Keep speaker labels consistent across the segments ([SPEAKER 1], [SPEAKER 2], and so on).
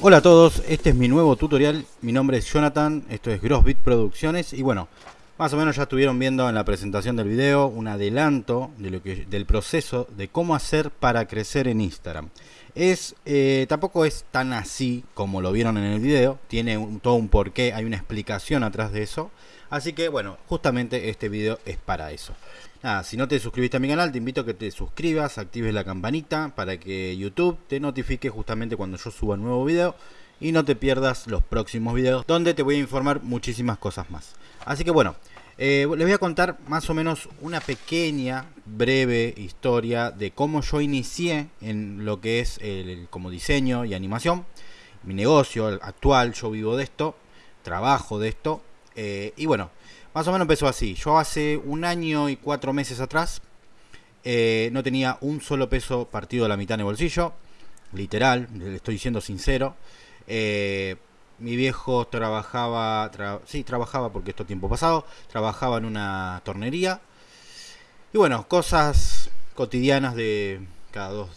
[SPEAKER 1] Hola a todos, este es mi nuevo tutorial, mi nombre es Jonathan, esto es Grossbit Producciones. Y bueno, más o menos ya estuvieron viendo en la presentación del video un adelanto de lo que, del proceso de cómo hacer para crecer en Instagram. Es, eh, tampoco es tan así como lo vieron en el video, tiene un- todo un porqué, hay una explicación atrás de eso. Así que bueno, justamente este video es para eso. Nada, si no te suscribiste a mi canal, te invito a que te suscribas, actives la campanita para que YouTube te notifique justamente cuando yo suba un nuevo video y no te pierdas los próximos videos donde te voy a informar muchísimas cosas más. Así que bueno, eh, les voy a contar más o menos una pequeña, breve historia de cómo yo inicié en lo que es el, como diseño y animación. Mi negocio actual, yo vivo de esto, trabajo de esto. eh, y bueno, más o menos empezó así. Yo hace un año y cuatro meses atrás eh, no tenía un solo peso partido a la mitad en el bolsillo. Literal, le estoy diciendo sincero. Mi viejo trabajaba, tra- sí, trabajaba porque esto es tiempo pasado, trabajaba en una tornería. Y bueno, cosas cotidianas de cada dos,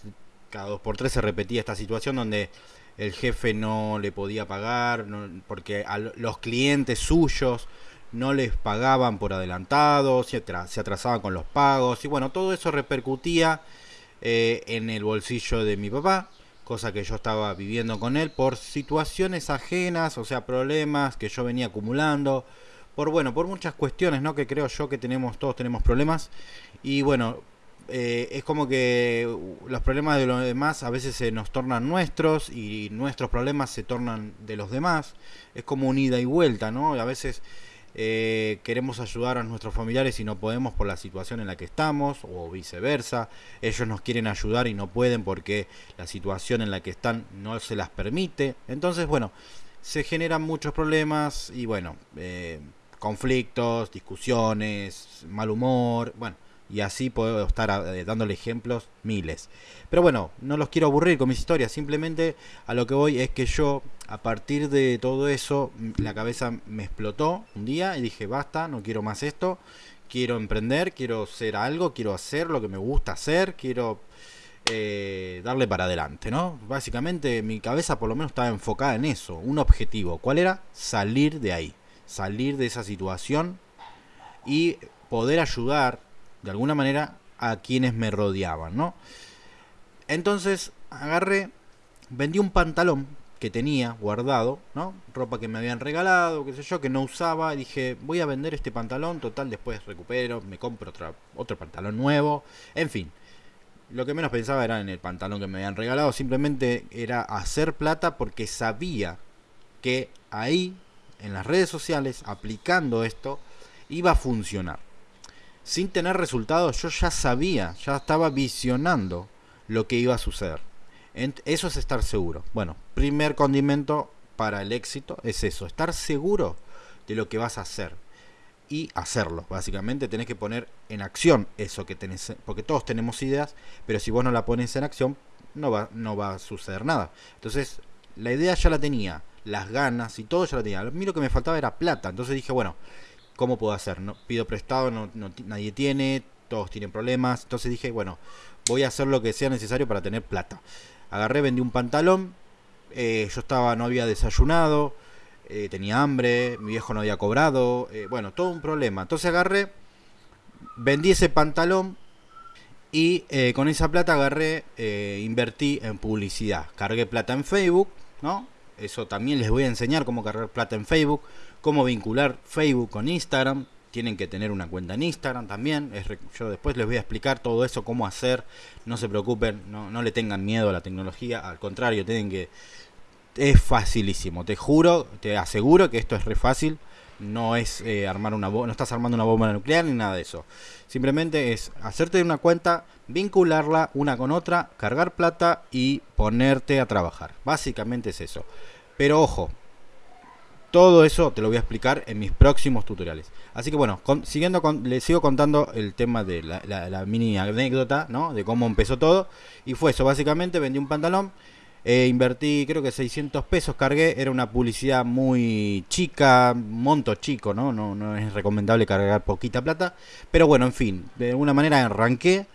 [SPEAKER 1] cada dos por tres se repetía esta situación donde el jefe no le podía pagar porque a lo- los clientes suyos no les pagaban por adelantado, se atrasaban con los pagos y bueno, todo eso repercutía eh, en el bolsillo de mi papá, cosa que yo estaba viviendo con él por situaciones ajenas, o sea, problemas que yo venía acumulando, por bueno, por muchas cuestiones, ¿no? Que creo yo que tenemos, todos tenemos problemas y bueno, eh, es como que los problemas de los demás a veces se nos tornan nuestros y nuestros problemas se tornan de los demás. Es como un ida y vuelta, ¿no? A veces eh, queremos ayudar a nuestros familiares y no podemos por la situación en la que estamos o viceversa. Ellos nos quieren ayudar y no pueden porque la situación en la que están no se las permite. Entonces, bueno, se generan muchos problemas y bueno, eh, conflictos, discusiones, mal humor, bueno, y así puedo estar eh, dándole ejemplos miles. Pero bueno, no los quiero aburrir con mis historias, simplemente a lo que voy es que yo, a partir de todo eso, la cabeza me explotó un día y dije, basta, no quiero más esto, quiero emprender, quiero ser algo, quiero hacer lo que me gusta hacer, quiero eh, darle para adelante, ¿no? Básicamente mi cabeza por lo menos estaba enfocada en eso, un objetivo. ¿Cuál era? Salir de ahí, salir de esa situación y poder ayudar de alguna manera a quienes me rodeaban, ¿no? Entonces agarré, vendí un pantalón que tenía guardado, ¿no? Ropa que me habían regalado, qué sé yo, que no usaba. Dije, voy a vender este pantalón, total, después recupero, me compro otra, otro pantalón nuevo. En fin, lo que menos pensaba era en el pantalón que me habían regalado. Simplemente era hacer plata porque sabía que ahí, en las redes sociales, aplicando esto, iba a funcionar. Sin tener resultados, yo ya sabía, ya estaba visionando lo que iba a suceder. Eso es estar seguro. Bueno, primer condimento para el éxito es eso, estar seguro de lo que vas a hacer y hacerlo. Básicamente tenés que poner en acción eso que tenés, porque todos tenemos ideas, pero si vos no la pones en acción, no va, no va a suceder nada. Entonces, la idea ya la tenía, las ganas y todo ya la tenía. A mí lo que me faltaba era plata. Entonces dije, bueno, ¿cómo puedo hacer? No, pido prestado, no, nadie tiene, todos tienen problemas. Entonces dije, bueno, voy a hacer lo que sea necesario para tener plata. Agarré, vendí un pantalón, eh, yo estaba, no había desayunado, eh, tenía hambre, mi viejo no había cobrado, eh, bueno, todo un problema. Entonces agarré, vendí ese pantalón y con esa plata agarré, invertí en publicidad. Cargué plata en Facebook, ¿no? Eso también les voy a enseñar cómo cargar plata en Facebook, cómo vincular Facebook con Instagram. Tienen que tener una cuenta en Instagram también. Es yo después les voy a explicar todo eso, cómo hacer. No se preocupen, no, no le tengan miedo a la tecnología. Al contrario, tienen que... Es facilísimo, te juro, te aseguro que esto es re fácil. No es eh, armar una bomba, no estás armando una bomba nuclear ni nada de eso. Simplemente es hacerte una cuenta, vincularla una con otra, cargar plata y ponerte a trabajar. Básicamente es eso. Pero ojo, todo eso te lo voy a explicar en mis próximos tutoriales. Así que bueno, con- siguiendo con, les sigo contando el tema de la, la- la mini anécdota, ¿no? De cómo empezó todo. Y fue eso, básicamente vendí un pantalón. Eh, invertí creo que 600 pesos, cargué, era una publicidad muy chica, monto chico, ¿no? ¿no? No es recomendable cargar poquita plata, pero bueno, en fin, de alguna manera arranqué,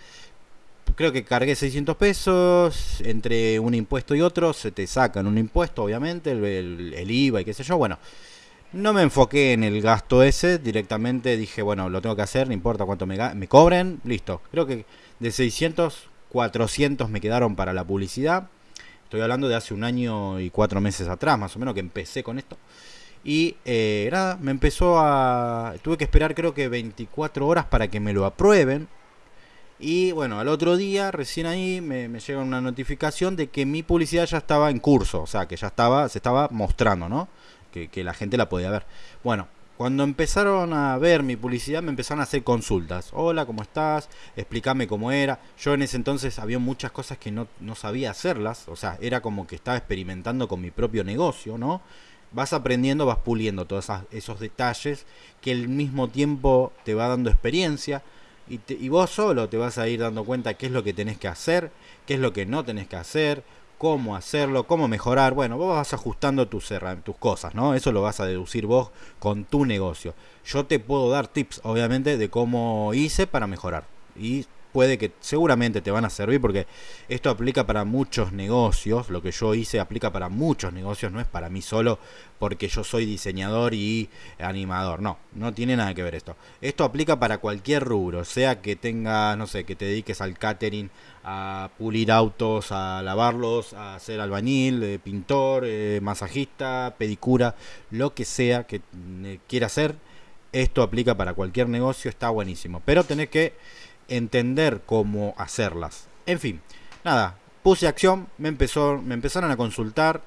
[SPEAKER 1] creo que cargué 600 pesos, entre un impuesto y otro se te sacan un impuesto, obviamente, el, IVA y qué sé yo, bueno. No me enfoqué en el gasto ese, directamente dije, bueno, lo tengo que hacer, no importa cuánto me, me cobren, listo. Creo que de 600, 400 me quedaron para la publicidad. Estoy hablando de hace un año y cuatro meses atrás, más o menos, que empecé con esto. Y eh, nada, me empezó a... Tuve que esperar creo que 24 horas para que me lo aprueben. Y bueno, al otro día, recién ahí, me, me llega una notificación de que mi publicidad ya estaba en curso. O sea, que ya estaba, se estaba mostrando, ¿no? que, la gente la podía ver. Bueno, cuando empezaron a ver mi publicidad me empezaron a hacer consultas. Hola, ¿cómo estás? Explícame cómo era. Yo en ese entonces había muchas cosas que no, no, sabía hacerlas. O sea, era como que estaba experimentando con mi propio negocio, ¿no? Vas aprendiendo, vas puliendo todos esos detalles que al mismo tiempo te va dando experiencia. Y, y vos solo te vas a ir dando cuenta qué es lo que tenés que hacer, qué es lo que no tenés que hacer, cómo hacerlo, cómo mejorar. Bueno, vos vas ajustando tus, tus cosas, ¿no? Eso lo vas a deducir vos con tu negocio. Yo te puedo dar tips, obviamente, de cómo hice para mejorar. Y puede que seguramente te van a servir porque esto aplica para muchos negocios, lo que yo hice aplica para muchos negocios, no es para mí solo porque yo soy diseñador y animador, no, no tiene nada que ver esto. Esto aplica para cualquier rubro, sea que tengas, no sé, que te dediques al catering, a pulir autos, a lavarlos, a hacer albañil, eh, pintor, eh, masajista, pedicura, lo que sea que eh, quiera hacer, esto aplica para cualquier negocio, está buenísimo, pero tenés que entender cómo hacerlas. En fin, nada, puse acción, me, empezó, me empezaron a consultar,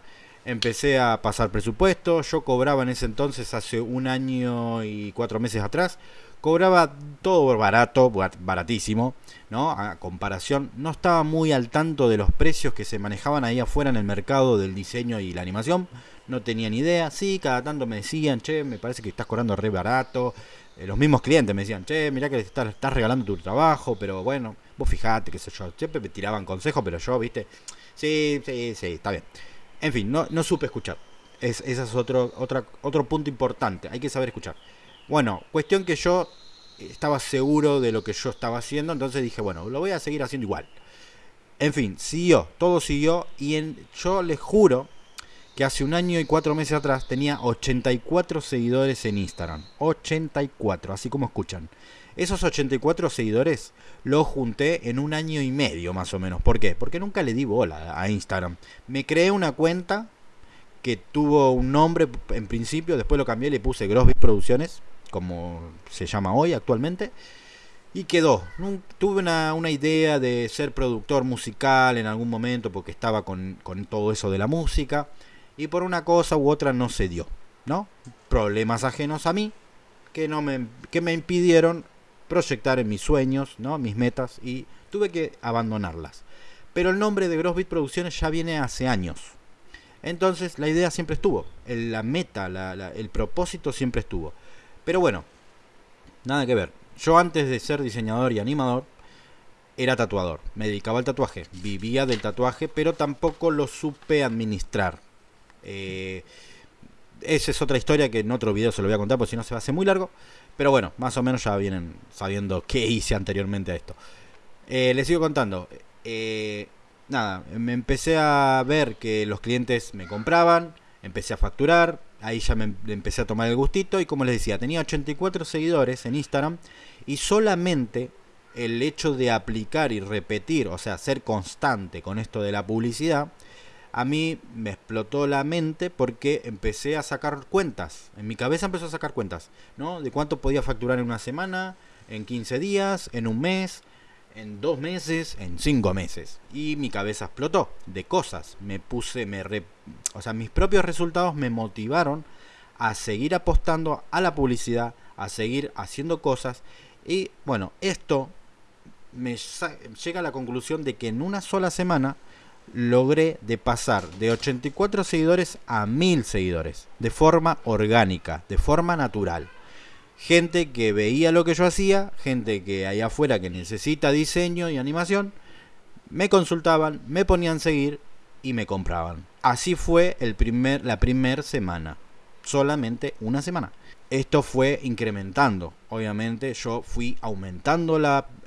[SPEAKER 1] empecé a pasar presupuesto, yo cobraba en ese entonces, hace un año y cuatro meses atrás, cobraba todo barato, baratísimo, ¿no? A comparación, no estaba muy al tanto de los precios que se manejaban ahí afuera en el mercado del diseño y la animación, no tenía ni idea, sí, cada tanto me decían, che, me parece que estás cobrando re barato, eh, los mismos clientes me decían, che, mirá que estás, estás regalando tu trabajo, pero bueno, vos fijate, qué sé yo. Siempre me tiraban consejos, pero yo, viste, sí, sí, sí, está bien. En fin, no, no supe escuchar. Es, ese es otro, otro punto importante, hay que saber escuchar. Bueno, cuestión que yo estaba seguro de lo que yo estaba haciendo, entonces dije, bueno, lo voy a seguir haciendo igual. En fin, siguió, todo siguió y en, yo les juro que hace un año y cuatro meses atrás tenía 84 seguidores en Instagram. 84, así como escuchan. Esos 84 seguidores los junté en un año y medio más o menos. ¿Por qué? Porque nunca le di bola a Instagram. Me creé una cuenta que tuvo un nombre en principio, después lo cambié le puse Grossbeat Producciones, como se llama hoy actualmente. Y quedó. Tuve una, idea de ser productor musical en algún momento porque estaba con todo eso de la música y por una cosa u otra no se dio, ¿no? Problemas ajenos a mí que no me que me impidieron proyectar en mis sueños, ¿no? Mis metas y tuve que abandonarlas. Pero el nombre de Grossbeat Producciones ya viene hace años. Entonces la idea siempre estuvo, la meta, el propósito siempre estuvo. Pero bueno, nada que ver. Yo antes de ser diseñador y animador, era tatuador. Me dedicaba al tatuaje. Vivía del tatuaje, pero tampoco lo supe administrar. Eh, esa es otra historia que en otro video se lo voy a contar, porque si no se va a hacer muy largo. Pero bueno, más o menos ya vienen sabiendo qué hice anteriormente a esto. Eh, les sigo contando. Eh, nada, me empecé a ver que los clientes me compraban, empecé a facturar, ahí ya me empecé a tomar el gustito y como les decía, tenía 84 seguidores en Instagram y solamente el hecho de aplicar y repetir, o sea, ser constante con esto de la publicidad, a mí me explotó la mente porque empecé a sacar cuentas. En mi cabeza empezó a sacar cuentas, ¿no? De cuánto podía facturar en una semana, en 15 días, en un mes, en dos meses, en cinco meses. Y mi cabeza explotó de cosas. Me puse, me o sea, mis propios resultados me motivaron a seguir apostando a la publicidad, a seguir haciendo cosas. Y bueno, esto me llega a la conclusión de que en una sola semana logré de pasar de 84 seguidores a 1000 seguidores, de forma orgánica, de forma natural. Gente que veía lo que yo hacía, gente que allá afuera que necesita diseño y animación, me consultaban, me ponían seguir y me compraban. Así fue el primer, la primera semana. Solamente una semana. Esto fue incrementando. Obviamente yo fui aumentando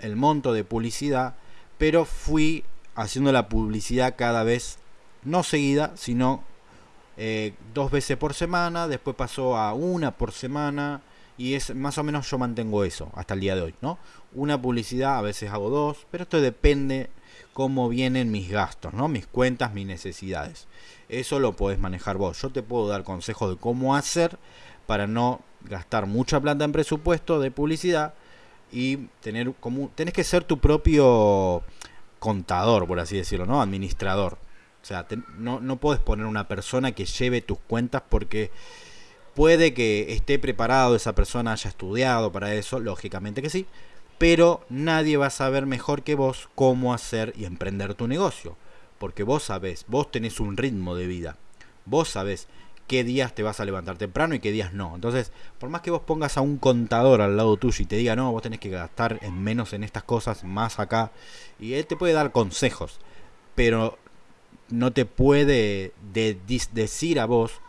[SPEAKER 1] el monto de publicidad, pero fui haciendo la publicidad cada vez no seguida, sino eh, dos veces por semana, después pasó a una por semana y es más o menos yo mantengo eso hasta el día de hoy, ¿no? Una publicidad, a veces hago dos, pero esto depende cómo vienen mis gastos, ¿no? Mis cuentas, mis necesidades. Eso lo podés manejar vos. Yo te puedo dar consejos de cómo hacer para no gastar mucha plata en presupuesto de publicidad y tener como tenés que ser tu propio contador, por así decirlo, ¿no? Administrador. O sea, no, no puedes poner una persona que lleve tus cuentas porque puede que esté preparado, esa persona haya estudiado para eso, lógicamente que sí, pero nadie va a saber mejor que vos cómo hacer y emprender tu negocio, porque vos sabés, vos tenés un ritmo de vida, vos sabés qué días te vas a levantar temprano y qué días no. Entonces, por más que vos pongas a un contador al lado tuyo y te diga, no, vos tenés que gastar en menos en estas cosas, más acá, y él te puede dar consejos, pero no te puede decir a vos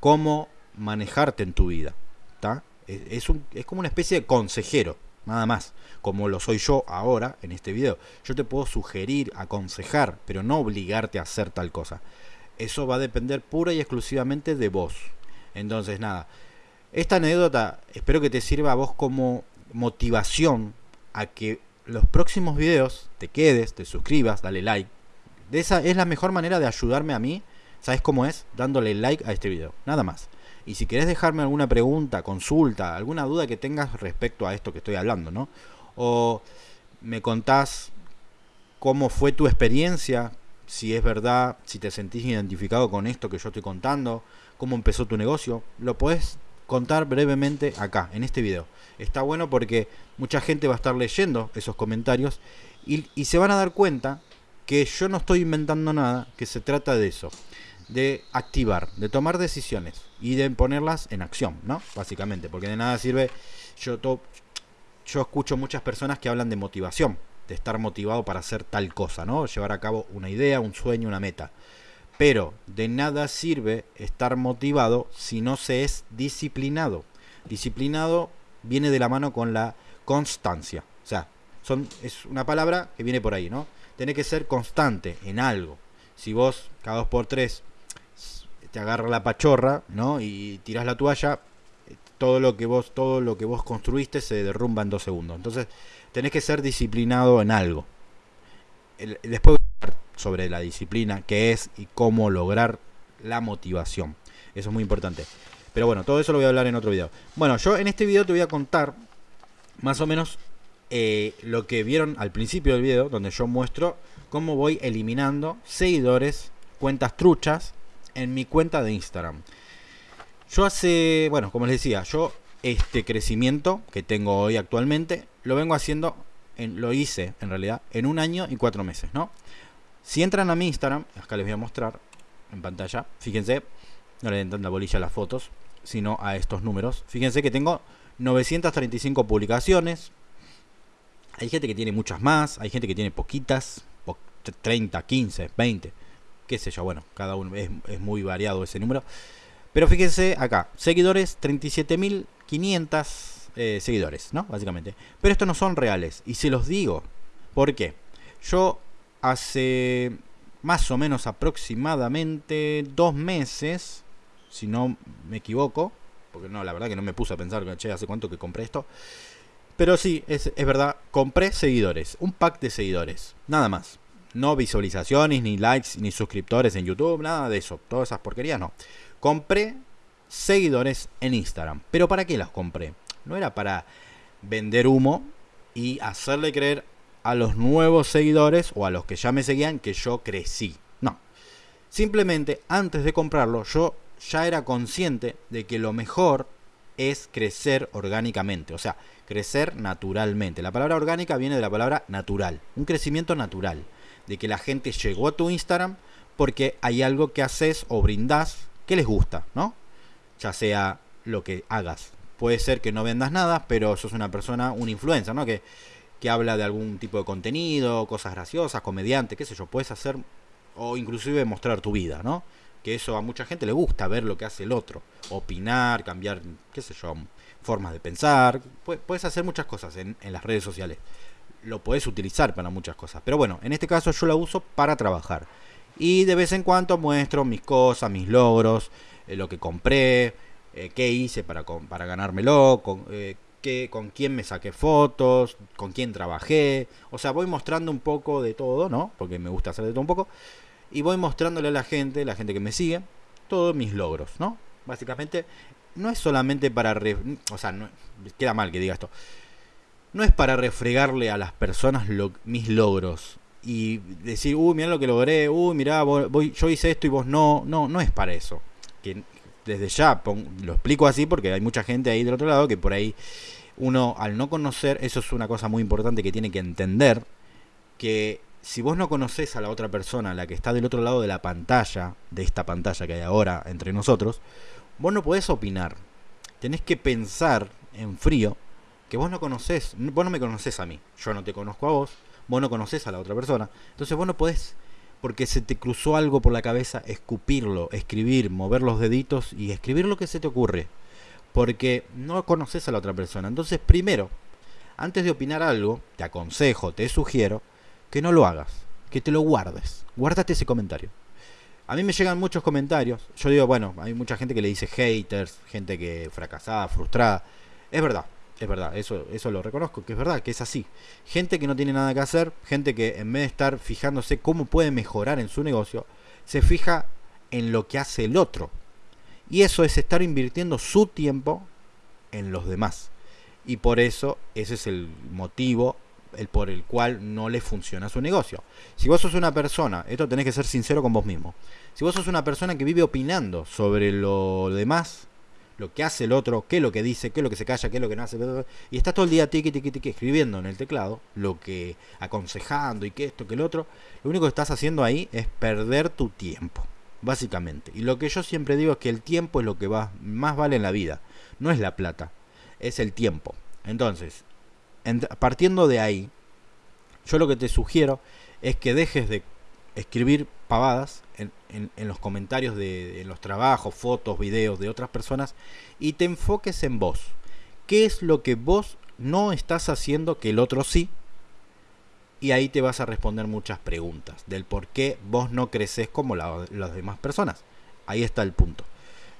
[SPEAKER 1] cómo manejarte en tu vida. Es, un, es como una especie de consejero, nada más, como lo soy yo ahora en este video. Yo te puedo sugerir, aconsejar, pero no obligarte a hacer tal cosa. Eso va a depender pura y exclusivamente de vos. Entonces, nada, esta anécdota espero que te sirva a vos como motivación a que los próximos videos te quedes, te suscribas, dale like, de esa es la mejor manera de ayudarme a mí. ¿Sabes cómo es? Dándole like a este video. Nada más. Y si querés dejarme alguna pregunta, consulta, alguna duda que tengas respecto a esto que estoy hablando, ¿no? O me contás cómo fue tu experiencia, si es verdad, si te sentís identificado con esto que yo estoy contando, cómo empezó tu negocio, lo podés contar brevemente acá, en este video. Está bueno porque mucha gente va a estar leyendo esos comentarios y, y se van a dar cuenta que yo no estoy inventando nada, que se trata de eso, de activar, de tomar decisiones y de ponerlas en acción, ¿no? Básicamente, porque de nada sirve, yo, yo escucho muchas personas que hablan de motivación, de estar motivado para hacer tal cosa, ¿no? Llevar a cabo una idea, un sueño, una meta. Pero de nada sirve estar motivado si no se es disciplinado. Disciplinado viene de la mano con la constancia. O sea, son, es una palabra que viene por ahí, ¿no? tenés que ser constante en algo. Si vos cada dos por tres te agarra la pachorra, ¿no? Y tirás la toalla, todo lo que vos, todo lo que vos construiste se derrumba en dos segundos. Entonces, tenés que ser disciplinado en algo. después voy a hablar sobre la disciplina, qué es y cómo lograr la motivación. Eso es muy importante. Pero bueno, todo eso lo voy a hablar en otro video. Bueno, yo en este video te voy a contar más o menos eh, lo que vieron al principio del video, donde yo muestro cómo voy eliminando seguidores, cuentas truchas, en mi cuenta de Instagram. Yo hace, bueno, como les decía, yo este crecimiento que tengo hoy actualmente, lo vengo haciendo, en, lo hice en realidad, en un año y cuatro meses, ¿no? Si entran a mi Instagram, acá les voy a mostrar en pantalla, fíjense, no le den tanta bolilla a las fotos, sino a estos números. Fíjense que tengo 935 publicaciones, hay gente que tiene muchas más, hay gente que tiene poquitas, 30, 15, 20, qué sé yo, bueno, cada uno es, muy variado ese número. Pero fíjense acá, seguidores, 37.500 eh, seguidores, ¿no? Básicamente. Pero estos no son reales, y se los digo. ¿Por qué? Yo hace más o menos aproximadamente dos meses, si no me equivoco, porque no, la verdad que no me puse a pensar, che, hace cuánto que compré esto. Pero sí, es, verdad, compré seguidores, un pack de seguidores, nada más. No visualizaciones, ni likes, ni suscriptores en YouTube, nada de eso. Todas esas porquerías no. Compré seguidores en Instagram. ¿Pero para qué las compré? No era para vender humo y hacerle creer a los nuevos seguidores o a los que ya me seguían que yo crecí. No. Simplemente antes de comprarlo yo ya era consciente de que lo mejor es crecer orgánicamente. O sea, crecer naturalmente. La palabra orgánica viene de la palabra natural, un crecimiento natural, de que la gente llegó a tu Instagram porque hay algo que haces o brindás que les gusta, ¿no? Ya sea lo que hagas. Puede ser que no vendas nada, pero sos una persona, un influencer, ¿no? Que, que habla de algún tipo de contenido, cosas graciosas, comediante, qué sé yo. Puedes hacer o inclusive mostrar tu vida, ¿no? Que eso a mucha gente le gusta ver lo que hace el otro, opinar, cambiar, qué sé yo, formas de pensar, puedes hacer muchas cosas en, las redes sociales. Lo puedes utilizar para muchas cosas. Pero bueno, en este caso yo la uso para trabajar. Y de vez en cuando muestro mis cosas, mis logros, eh, lo que compré, eh, qué hice para, para ganármelo, con, eh, con quién me saqué fotos, con quién trabajé. O sea, voy mostrando un poco de todo, ¿no? Porque me gusta hacer de todo un poco. Y voy mostrándole a la gente, la gente que me sigue, todos mis logros, ¿no? Básicamente, no es solamente para... o sea, no, queda mal que diga esto. No es para refregarle a las personas mis logros y decir, uy, mira lo que logré, uy, mira, voy, yo hice esto y vos no. No, no es para eso. Que desde ya lo explico así porque hay mucha gente ahí del otro lado que por ahí uno al no conocer, eso es una cosa muy importante que tiene que entender, que si vos no conoces a la otra persona, la que está del otro lado de la pantalla, de esta pantalla que hay ahora entre nosotros, vos no podés opinar. Tenés que pensar en frío que vos no conocés, vos no me conocés a mí, yo no te conozco a vos, vos no conocés a la otra persona. Entonces vos no podés, porque se te cruzó algo por la cabeza, escupirlo, escribir, mover los deditos y escribir lo que se te ocurre porque no conoces a la otra persona. Entonces, primero, antes de opinar algo, te aconsejo, te sugiero que no lo hagas, que te lo guardes. Guárdate ese comentario. A mí me llegan muchos comentarios. Yo digo, bueno, hay mucha gente que le dice haters, gente que fracasada, frustrada. Es verdad, es verdad, eso, eso lo reconozco, que es verdad, que es así. Gente que no tiene nada que hacer, gente que en vez de estar fijándose cómo puede mejorar en su negocio, se fija en lo que hace el otro. Y eso es estar invirtiendo su tiempo en los demás. Y por eso ese es el motivo el por el cual no le funciona su negocio. Si vos sos una persona, esto tenés que ser sincero con vos mismo. Si vos sos una persona que vive opinando sobre lo demás, lo que hace el otro, qué es lo que dice, qué es lo que se calla, qué es lo que no hace, y estás todo el día tiqui, tiqui, tiqui, escribiendo en el teclado, lo que aconsejando y que esto, que el otro, lo único que estás haciendo ahí es perder tu tiempo básicamente. Y lo que yo siempre digo es que el tiempo es lo que más vale en la vida, no es la plata, es el tiempo. Entonces, partiendo de ahí, yo lo que te sugiero es que dejes de escribir pavadas en, en, los comentarios de en los trabajos, fotos, videos de otras personas y te enfoques en vos. ¿Qué es lo que vos no estás haciendo que el otro sí? y ahí te vas a responder muchas preguntas del por qué vos no creces como las demás personas. Ahí está el punto.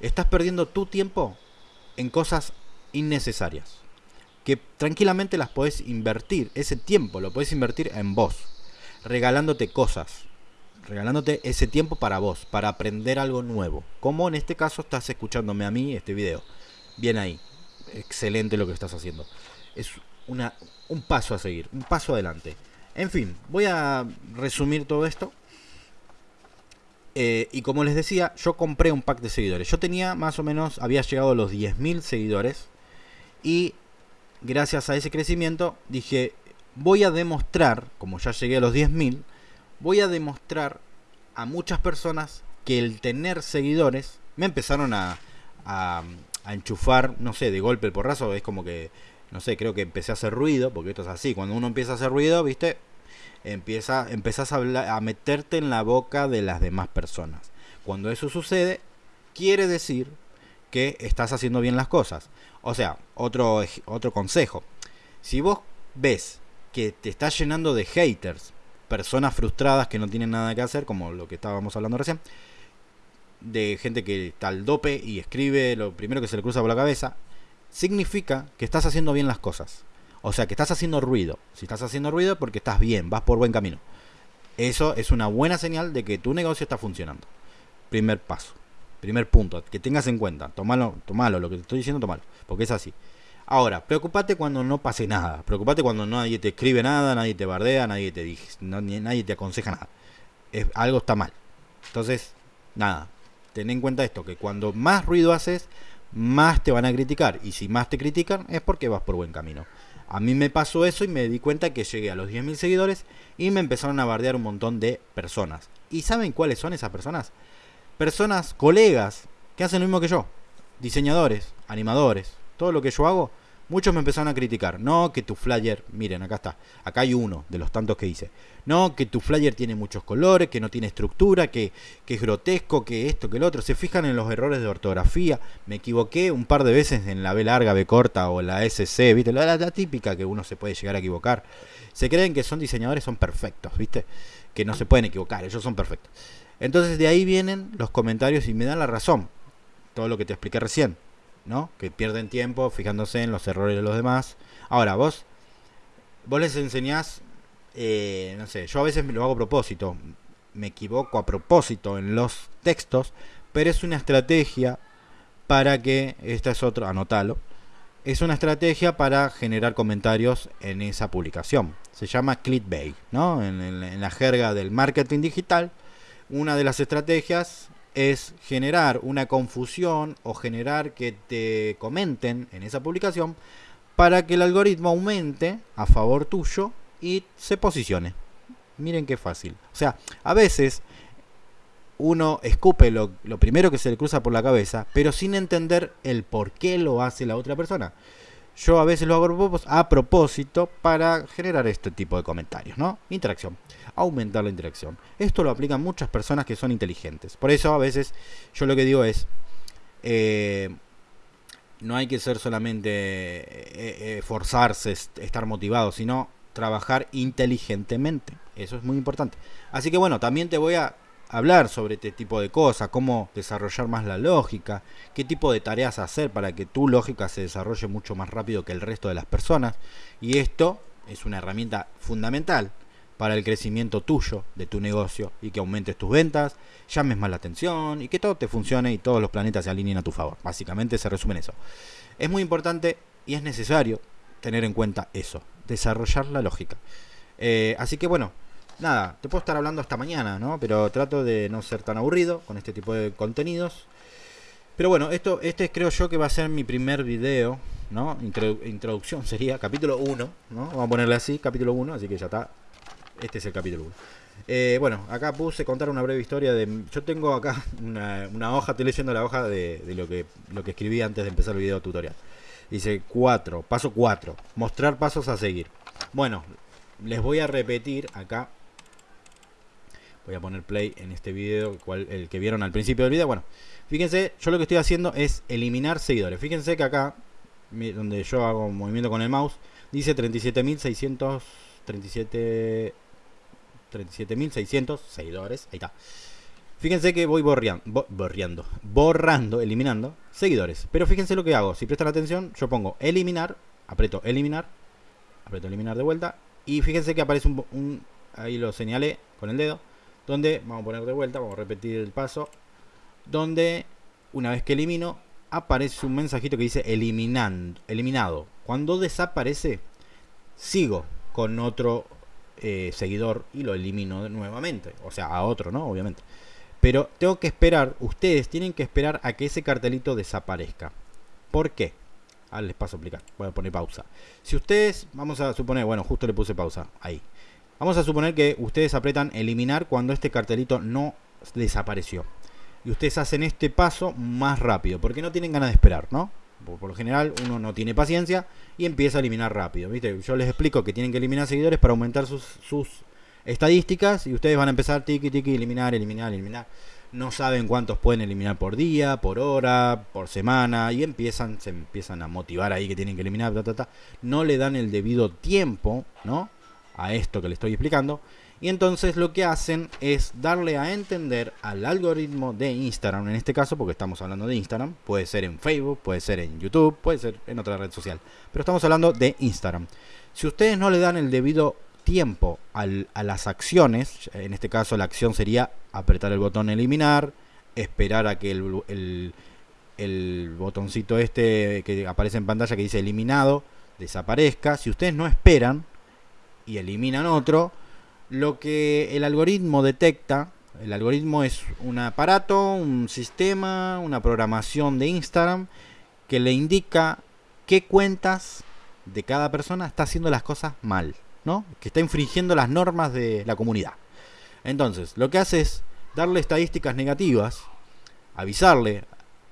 [SPEAKER 1] Estás perdiendo tu tiempo en cosas innecesarias. Que tranquilamente las podés invertir. Ese tiempo lo podés invertir en vos. Regalándote cosas. Regalándote ese tiempo para vos. Para aprender algo nuevo. Como en este caso estás escuchándome a mí este video. Bien ahí. Excelente lo que estás haciendo. Es una, un paso a seguir. Un paso adelante. En fin, voy a resumir todo esto. Eh, y como les decía, yo compré un pack de seguidores. Yo tenía más o menos, había llegado a los 10.000 seguidores. Y gracias a ese crecimiento dije, voy a demostrar, como ya llegué a los 10.000, voy a demostrar a muchas personas que el tener seguidores me empezaron a, enchufar, no sé, de golpe el porrazo. Es como que, no sé, creo que empecé a hacer ruido, porque esto es así. Cuando uno empieza a hacer ruido, viste, empieza, empiezas a, a meterte en la boca de las demás personas. Cuando eso sucede, quiere decir que estás haciendo bien las cosas. O sea, otro, otro consejo. Si vos ves que te estás llenando de haters, personas frustradas que no tienen nada que hacer, como lo que estábamos hablando recién, de gente que está al dope y escribe lo primero que se le cruza por la cabeza, significa que estás haciendo bien las cosas. O sea, que estás haciendo ruido. Si estás haciendo ruido porque estás bien, vas por buen camino. Eso es una buena señal de que tu negocio está funcionando. Primer paso. Primer punto, que tengas en cuenta. Tomalo, tomalo, lo que te estoy diciendo, tomalo. Porque es así. Ahora, preocupate cuando no pase nada. Preocupate cuando nadie te escribe nada, nadie te bardea, nadie te, nadie te aconseja nada. Es, algo está mal. Entonces, nada. Ten en cuenta esto, que cuando más ruido haces, más te van a criticar. Y si más te critican, es porque vas por buen camino. A mí me pasó eso y me di cuenta que llegué a los 10.000 seguidores y me empezaron a bardear un montón de personas. ¿Y saben cuáles son esas personas? Personas, colegas, que hacen lo mismo que yo. Diseñadores, animadores. Todo lo que yo hago muchos me empezaron a criticar. No, que tu flyer, miren, acá está, acá hay uno de los tantos que hice. No, que tu flyer tiene muchos colores, que no tiene estructura, que, que es grotesco, que esto, que el otro. Se fijan en los errores de ortografía. Me equivoqué un par de veces en la B larga, B corta o la SC, ¿viste? La, la típica que uno se puede llegar a equivocar. Se creen que son diseñadores, son perfectos, ¿viste? Que no se pueden equivocar, ellos son perfectos. Entonces de ahí vienen los comentarios y me dan la razón. Todo lo que te expliqué recién. ¿No? Que pierden tiempo fijándose en los errores de los demás. Ahora, vos, vos les enseñás, eh, no sé, yo a veces me lo hago a propósito, me equivoco a propósito en los textos, pero es una estrategia para que, esta es otra, anótalo, es una estrategia para generar comentarios en esa publicación. Se llama clickbait, ¿no? En, en la jerga del marketing digital, una de las estrategias es generar una confusión o generar que te comenten en esa publicación para que el algoritmo aumente a favor tuyo y se posicione. Miren qué fácil. O sea, a veces uno escupe lo, primero que se le cruza por la cabeza, pero sin entender el por qué lo hace la otra persona. Yo a veces lo hago a propósito para generar este tipo de comentarios, ¿no? Interacción aumentar la interacción. Esto lo aplican muchas personas que son inteligentes. Por eso a veces yo lo que digo es, eh, no hay que ser solamente eh, eh, forzarse, estar motivado, sino trabajar inteligentemente. Eso es muy importante. Así que bueno, también te voy a hablar sobre este tipo de cosas, cómo desarrollar más la lógica, qué tipo de tareas hacer para que tu lógica se desarrolle mucho más rápido que el resto de las personas. Y esto es una herramienta fundamental para el crecimiento tuyo de tu negocio y que aumentes tus ventas, llames más la atención y que todo te funcione y todos los planetas se alineen a tu favor. Básicamente se resume en eso. Es muy importante y es necesario tener en cuenta eso, desarrollar la lógica. Eh, así que bueno, nada, te puedo estar hablando hasta mañana, ¿no? Pero trato de no ser tan aburrido con este tipo de contenidos. Pero bueno, esto, este creo yo que va a ser mi primer video, ¿no? introducción sería capítulo 1, ¿no? Vamos a ponerle así, capítulo 1, así que ya está este es el capítulo 1. Eh, bueno, acá puse contar una breve historia de... Yo tengo acá una, hoja, estoy leyendo la hoja de, lo, que, lo que escribí antes de empezar el video tutorial. Dice 4, paso 4, mostrar pasos a seguir. Bueno, les voy a repetir acá. Voy a poner play en este video, el que vieron al principio del video. Bueno, fíjense, yo lo que estoy haciendo es eliminar seguidores. Fíjense que acá, donde yo hago movimiento con el mouse, dice 37.637 37.600 seguidores. Ahí está. Fíjense que voy borreando, borreando, borrando, eliminando seguidores. Pero fíjense lo que hago. Si prestan atención, yo pongo eliminar, aprieto eliminar, aprieto eliminar de vuelta. Y fíjense que aparece un, ahí lo señalé con el dedo, donde vamos a poner de vuelta, vamos a repetir el paso, donde una vez que elimino, aparece un mensajito que dice eliminando, eliminado. Cuando desaparece, sigo con otro eh, seguidor y lo elimino nuevamente. O sea, a otro, ¿no? Obviamente. Pero tengo que esperar, ustedes tienen que esperar a que ese cartelito desaparezca. ¿Por qué? Ah, les paso a explicar. Voy a poner pausa. Si ustedes, vamos a suponer, bueno, justo le puse pausa. Ahí. Vamos a suponer que ustedes apretan eliminar cuando este cartelito no desapareció. Y ustedes hacen este paso más rápido, porque no tienen ganas de esperar, ¿no? Por, lo general uno no tiene paciencia y empieza a eliminar rápido. ¿viste? Yo les explico que tienen que eliminar seguidores para aumentar sus, sus estadísticas y ustedes van a empezar tiki tiki, eliminar, eliminar, eliminar. No saben cuántos pueden eliminar por día, por hora, por semana y empiezan, se empiezan a motivar ahí que tienen que eliminar, no le dan el debido tiempo, ¿no? A esto que le estoy explicando y entonces lo que hacen es darle a entender al algoritmo de Instagram, en este caso porque estamos hablando de Instagram, puede ser en Facebook, puede ser en YouTube, puede ser en otra red social, pero estamos hablando de Instagram. Si ustedes no le dan el debido tiempo a las acciones, en este caso la acción sería apretar el botón eliminar, esperar a que el, el botoncito este que aparece en pantalla que dice eliminado desaparezca, si ustedes no esperan y eliminan otro, lo que el algoritmo detecta, el algoritmo es un aparato, un sistema, una programación de Instagram que le indica qué cuentas de cada persona está haciendo las cosas mal, ¿no? Que está infringiendo las normas de la comunidad. Entonces, lo que hace es darle estadísticas negativas, avisarle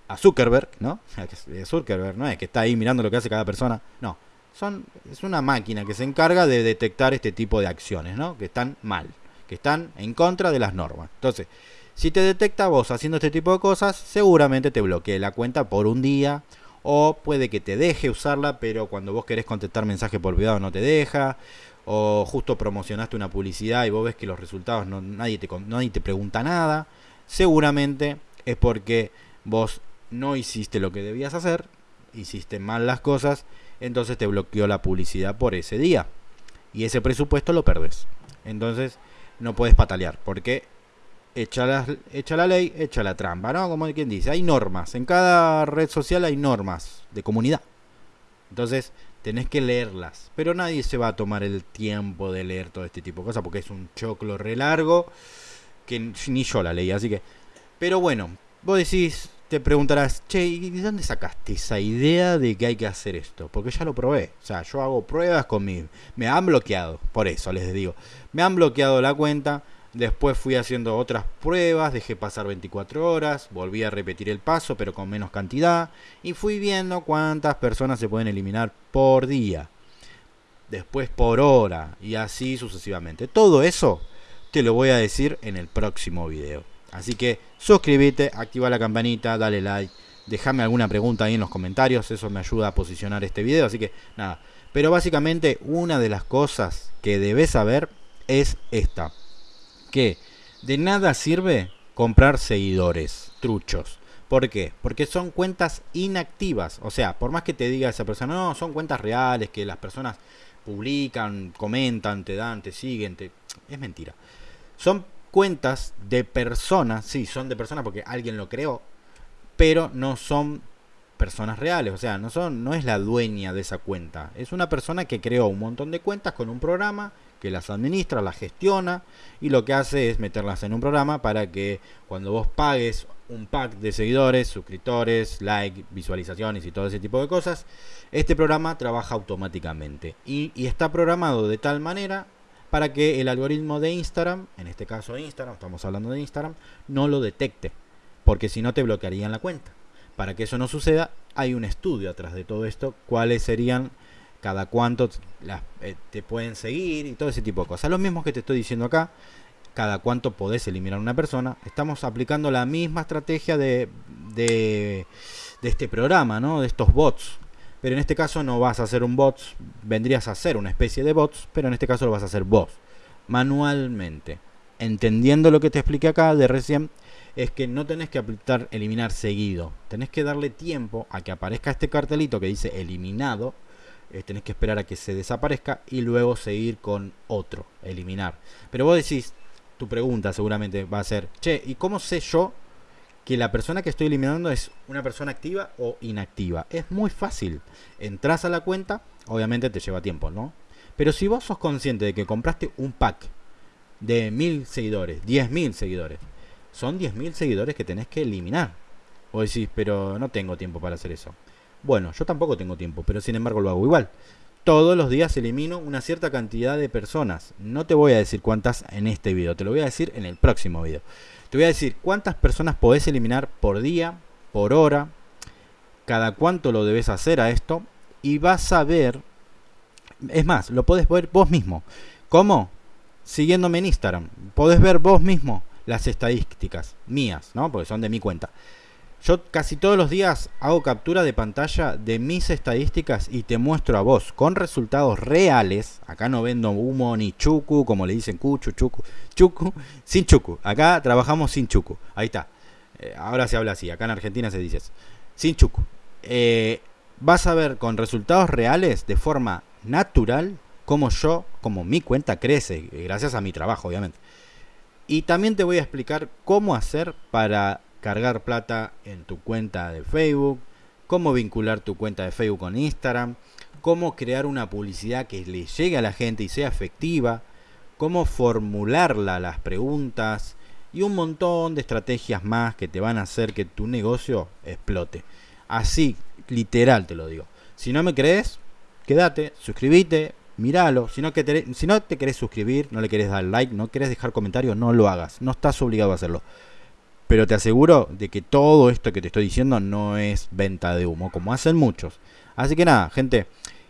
[SPEAKER 1] a Zuckerberg, ¿no? Zuckerberg, ¿no? Es que está ahí mirando lo que hace cada persona. No, son, es una máquina que se encarga de detectar este tipo de acciones, ¿no? Que están mal, que están en contra de las normas. Entonces, si te detecta vos haciendo este tipo de cosas, seguramente te bloquee la cuenta por un día. O puede que te deje usarla, pero cuando vos querés contestar mensaje por privado no te deja. O justo promocionaste una publicidad y vos ves que los resultados no, nadie, te, nadie te pregunta nada. Seguramente es porque vos no hiciste lo que debías hacer, hiciste mal las cosas, entonces te bloqueó la publicidad por ese día. Y ese presupuesto lo perdes. Entonces no puedes patalear, porque echa la, echa la ley, echa la trampa, ¿no? Como quien dice, hay normas. En cada red social hay normas de comunidad. Entonces tenés que leerlas. Pero nadie se va a tomar el tiempo de leer todo este tipo de cosas, porque es un choclo re largo que ni yo la leí. Así que, pero bueno, vos decís, te preguntarás, che, ¿y de dónde sacaste esa idea de que hay que hacer esto? Porque ya lo probé. O sea, yo hago pruebas con mi... Me han bloqueado, por eso les digo. Me han bloqueado la cuenta. Después fui haciendo otras pruebas, dejé pasar 24 horas, volví a repetir el paso, pero con menos cantidad. Y fui viendo cuántas personas se pueden eliminar por día. Después por hora. Y así sucesivamente. Todo eso te lo voy a decir en el próximo video. Así que suscríbete, activa la campanita, dale like, déjame alguna pregunta ahí en los comentarios, eso me ayuda a posicionar este video, así que nada. Pero básicamente una de las cosas que debes saber es esta, que de nada sirve comprar seguidores truchos. ¿Por qué? Porque son cuentas inactivas. O sea, por más que te diga esa persona, no, son cuentas reales, que las personas publican, comentan, te dan, te siguen, es mentira. Son cuentas de personas, sí, son de personas porque alguien lo creó, pero no son personas reales, o sea, no son no es la dueña de esa cuenta, es una persona que creó un montón de cuentas con un programa que las administra, las gestiona y lo que hace es meterlas en un programa para que cuando vos pagues un pack de seguidores, suscriptores, like, visualizaciones y todo ese tipo de cosas, este programa trabaja automáticamente. Y, y está programado de tal manera para que el algoritmo de Instagram, en este caso Instagram, estamos hablando de Instagram, no lo detecte, porque si no te bloquearían la cuenta. Para que eso no suceda, hay un estudio atrás de todo esto, cuáles serían cada cuánto eh, te pueden seguir y todo ese tipo de cosas. Lo mismo que te estoy diciendo acá, cada cuánto podés eliminar a una persona. Estamos aplicando la misma estrategia de, de, de este programa, ¿no? de estos bots pero en este caso no vas a hacer un bot, vendrías a hacer una especie de bots, pero en este caso lo vas a hacer vos, manualmente. Entendiendo lo que te expliqué acá de recién, es que no tenés que aplicar eliminar seguido, tenés que darle tiempo a que aparezca este cartelito que dice eliminado, eh, tenés que esperar a que se desaparezca y luego seguir con otro, eliminar. Pero vos decís, tu pregunta seguramente va a ser, che, ¿y cómo sé yo que la persona que estoy eliminando es una persona activa o inactiva. Es muy fácil. Entras a la cuenta, obviamente te lleva tiempo, ¿no? Pero si vos sos consciente de que compraste un pack de mil seguidores, diez mil seguidores, son diez mil seguidores que tenés que eliminar. O decís, pero no tengo tiempo para hacer eso. Bueno, yo tampoco tengo tiempo, pero sin embargo lo hago igual. Todos los días elimino una cierta cantidad de personas. No te voy a decir cuántas en este video, te lo voy a decir en el próximo video. Te voy a decir cuántas personas podés eliminar por día, por hora, cada cuánto lo debes hacer a esto y vas a ver, es más, lo podés ver vos mismo. ¿Cómo? Siguiéndome en Instagram. Podés ver vos mismo las estadísticas mías, ¿no? Porque son de mi cuenta. Yo casi todos los días hago captura de pantalla de mis estadísticas y te muestro a vos con resultados reales. Acá no vendo humo ni chucu, como le dicen cuchu, chucu, chucu, sin chucu. Acá trabajamos sin chucu. Ahí está. Eh, ahora se habla así. Acá en Argentina se dice Sin chucu. Eh, vas a ver con resultados reales de forma natural como yo, como mi cuenta crece, gracias a mi trabajo, obviamente. Y también te voy a explicar cómo hacer para cargar plata en tu cuenta de Facebook, cómo vincular tu cuenta de Facebook con Instagram, cómo crear una publicidad que le llegue a la gente y sea efectiva, cómo formularla las preguntas y un montón de estrategias más que te van a hacer que tu negocio explote. Así, literal te lo digo. Si no me crees, quédate, suscríbete, míralo. Si no, te, si no te querés suscribir, no le querés dar like, no querés dejar comentarios, no lo hagas. No estás obligado a hacerlo Pero te aseguro de que todo esto que te estoy diciendo no es venta de humo, como hacen muchos. Así que nada, gente.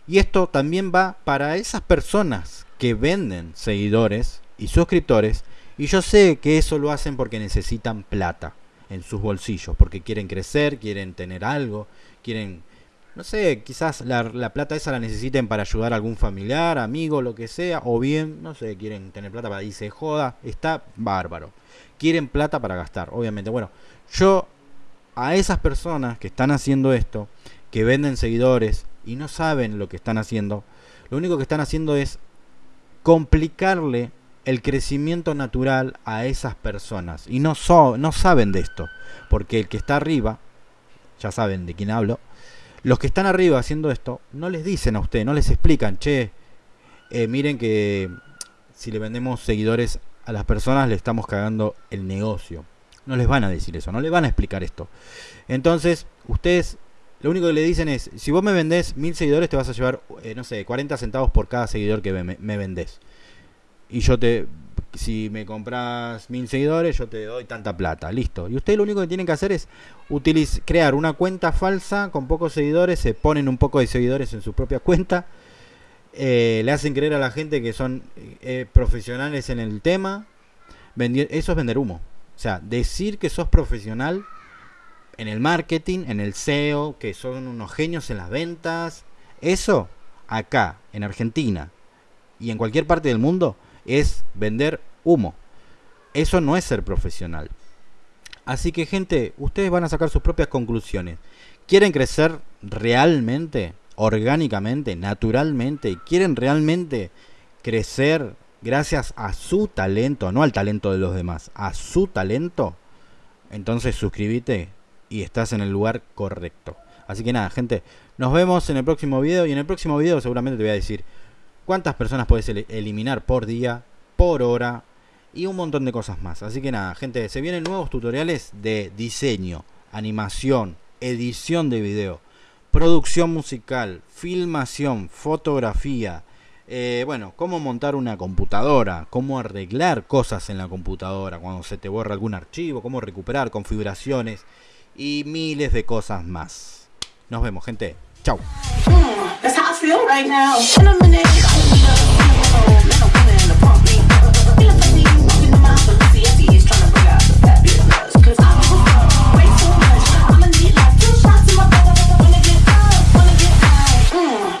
[SPEAKER 1] Y esto también va para esas personas que venden seguidores y suscriptores. Y yo sé que eso lo hacen porque necesitan plata en sus bolsillos, porque quieren crecer, quieren tener algo, quieren, no sé, quizás la, la, plata esa la necesiten para ayudar a algún familiar, amigo, lo que sea, o bien, no sé, quieren tener plata para irse joda, está bárbaro. Quieren plata para gastar, obviamente. Bueno, yo a esas personas que están haciendo esto, que venden seguidores y no saben lo que están haciendo, lo único que están haciendo es complicarle el crecimiento natural a esas personas. Y no, so, no saben de esto. Porque el que está arriba, ya saben de quién hablo, los que están arriba haciendo esto, no les dicen a usted, no les explican, che, eh, miren que si le vendemos seguidores a las personas le estamos cagando el negocio. No les van a decir eso, no les van a explicar esto. Entonces, ustedes lo único que le dicen es, si vos me vendés mil seguidores te vas a llevar, eh, no sé, 40 centavos por cada seguidor que me, me vendés y yo te si me compras mil seguidores yo te doy tanta plata listo y ustedes lo único que tienen que hacer es utilizar crear una cuenta falsa con pocos seguidores se ponen un poco de seguidores en su propia cuenta eh, le hacen creer a la gente que son eh, profesionales en el tema eso es vender humo o sea decir que sos profesional en el marketing en el SEO que son unos genios en las ventas eso acá en Argentina y en cualquier parte del mundo es vender humo. Eso no es ser profesional. Así que gente, ustedes van a sacar sus propias conclusiones. ¿Quieren crecer realmente, orgánicamente, naturalmente? ¿Quieren realmente crecer gracias a su talento, no al talento de los demás, a su talento? Entonces suscríbete y estás en el lugar correcto. Así que nada, gente, nos vemos en el próximo video y en el próximo video seguramente te voy a decir cuántas personas puedes eliminar por día, por hora y un montón de cosas más. Así que nada, gente, se vienen nuevos tutoriales de diseño, animación, edición de video, producción musical, filmación, fotografía, eh, bueno, cómo montar una computadora, cómo arreglar cosas en la computadora, cuando se te borra algún archivo, cómo recuperar configuraciones y miles de cosas más. Nos vemos, gente. Chau.